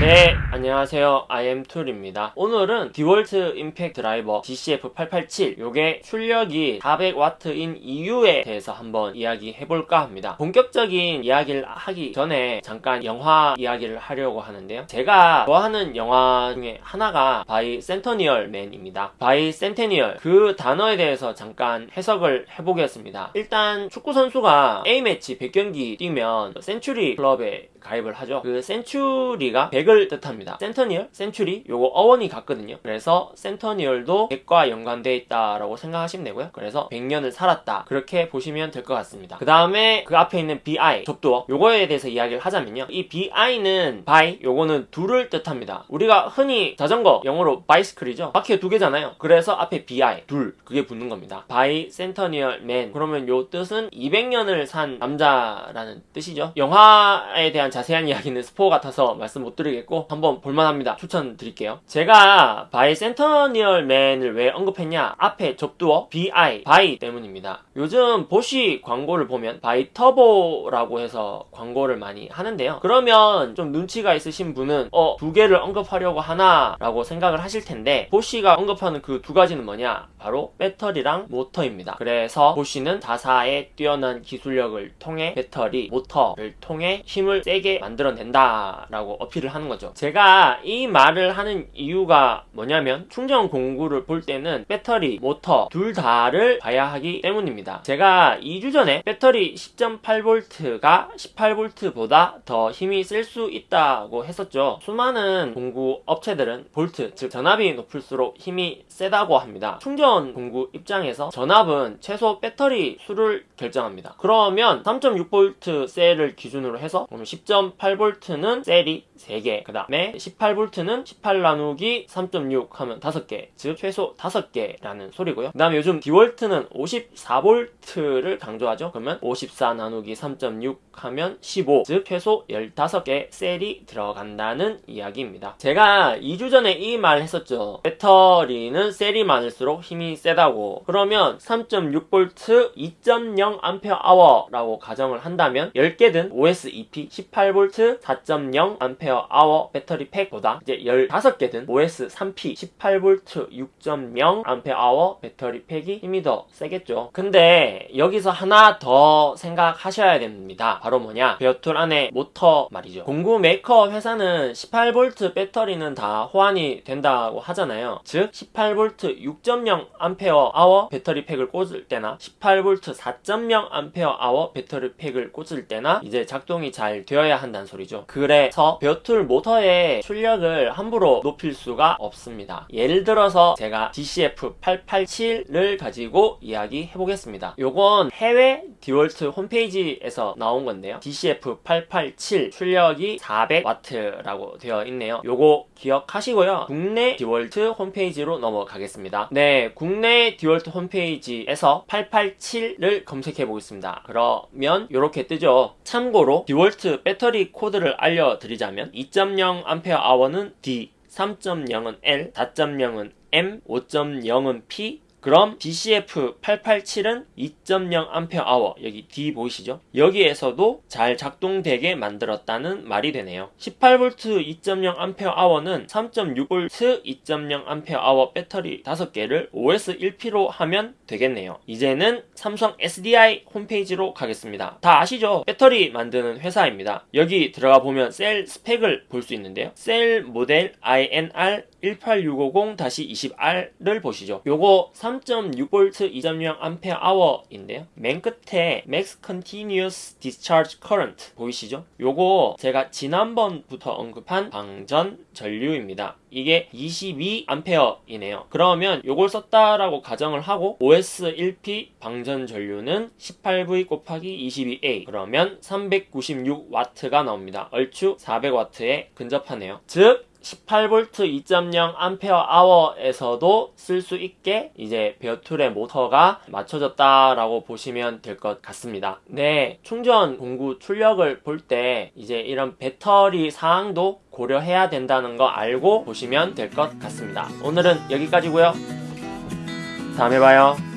네, 안녕하세요. IM툴입니다. 오늘은 디월트 임팩트 드라이버 DCF887 요게 출력이 400W인 이유에 대해서 한번 이야기해볼까 합니다. 본격적인 이야기를 하기 전에 잠깐 영화 이야기를 하려고 하는데요. 제가 좋아하는 영화 중에 하나가 Bicentennial Man입니다. bicentennial 그 단어에 대해서 잠깐 해석을 해보겠습니다. 일단 축구선수가 A매치 100경기 뛰면 century club에 가입을 하죠. 그 century가 100을 뜻합니다. centennial, century 요거 어원이 같거든요. 그래서 centennial도 100과 연관되어 있다라고 생각하시면 되고요. 그래서 100년을 살았다. 그렇게 보시면 될 것 같습니다. 그 다음에 그 앞에 있는 BI, 접두어 요거에 대해서 이야기를 하자면요. 이 BI는 bi, 요거는 둘을 뜻합니다. 우리가 흔히 자전거 영어로 bicycle이죠. 바퀴가 두 개잖아요. 그래서 앞에 BI, 둘 그게 붙는 겁니다. Bicentennial Man 그러면 요 뜻은 200년을 산 남자라는 뜻이죠. 영화에 대한 자세한 이야기는 스포 같아서 말씀 못 드리겠고 한번 볼만합니다. 추천드릴게요. 제가 Bicentennial Man을 왜 언급했냐 앞에 접두어 BI, bi 때문입니다. 요즘 보쉬 광고를 보면 bi turbo라고 해서 광고를 많이 하는데요. 그러면 좀 눈치가 있으신 분은 어, 두 개를 언급하려고 하나 라고 생각을 하실 텐데 보쉬가 언급하는 그 두 가지는 뭐냐 바로 배터리랑 모터입니다. 그래서 보쉬는 자사의 뛰어난 기술력을 통해 배터리, 모터를 통해 힘을 세게 만들어낸다라고 어필을 하는 거죠. 제가 이 말을 하는 이유가 뭐냐면 충전 공구를 볼 때는 배터리, 모터 둘 다를 봐야 하기 때문입니다. 제가 2주 전에 배터리 10.8V가 18V보다 더 힘이 셀수 있다고 했었죠. 수많은 공구 업체들은 볼트, 즉 전압이 높을수록 힘이 세다고 합니다. 충전 공구 입장에서 전압은 최소 배터리 수를 결정합니다. 그러면 3.6V 셀을 기준으로 해서 10.8V는 셀이 3개 그 다음에 18V는 18 나누기 3.6 하면 5개 즉 최소 5개라는 소리고요. 그 다음에 요즘 디월트는 54V를 강조하죠. 그러면 54 나누기 3.6 하면 15 즉 최소 15개 셀이 들어간다는 이야기입니다. 제가 2주 전에 이 말 했었죠. 배터리는 셀이 많을수록 힘이 세다고. 그러면 3.6V 2.0A 라고 가정을 한다면 10개든 OS2P 18V 4.0A 배터리 팩보다 이제 15개든 OS3P 18V 6.0A 배터리 팩이 힘이 더 세겠죠. 근데 여기서 하나 더 생각하셔야 됩니다. 바로 뭐냐? bare tool 안에 모터 말이죠. 공구 메이커 회사는 18V 배터리는 다 호환이 된다고 하잖아요. 즉 18V 6.0A 배터리 팩을 꽂을 때나 18V 4.0A 배터리 팩을 꽂을 때나 이제 작동이 잘 되어야 한다는 소리죠. 그래서 bare tool 모터의 출력을 함부로 높일 수가 없습니다. 예를 들어서 제가 DCF887을 가지고 이야기해 보겠습니다. 요건 해외 디월트 홈페이지에서 나온 건데요. DCF887 출력이 400W라고 되어 있네요. 요거 기억하시고요. 국내 디월트 홈페이지로 넘어가겠습니다. 네 국내 디월트 홈페이지에서 887을 검색해 보겠습니다. 그러면 이렇게 뜨죠. 참고로 디월트 배터리 코드를 알려드리자면 2.0A는 D 3.0은 L, 4.0은 M, 5.0은 P, 그럼 DCF887은 2.0A 여기 D 보이시죠? 여기에서도 잘 작동되게 만들었다는 말이 되네요. 18V 2.0A는 3.6V 2.0A 배터리 5개를 OS 1P로 하면 되겠네요. 이제는 삼성 SDI 홈페이지로 가겠습니다. 다 아시죠? 배터리 만드는 회사입니다. 여기 들어가 보면 셀 스펙을 볼 수 있는데요. 셀 모델 INR 18650-20R를 보시죠. 요거 3.6V 2.0A인데요. 맨 끝에 Max Continuous Discharge Current 보이시죠? 요거 제가 지난번부터 언급한 방전 전류입니다. 이게 22A이네요. 그러면 요걸 썼다라고 가정을 하고 OS 1P 방전 전류는 18V 곱하기 22A 그러면 396W가 나옵니다. 얼추 400W에 근접하네요. 즉 18V 2.0A에서도 쓸 수 있게 이제 베어툴의 모터가 맞춰졌다라고 보시면 될 것 같습니다. 네, 충전 공구 출력을 볼 때 이제 이런 배터리 사항도 고려해야 된다는 거 알고 보시면 될 것 같습니다. 오늘은 여기까지고요. 다음에 봐요.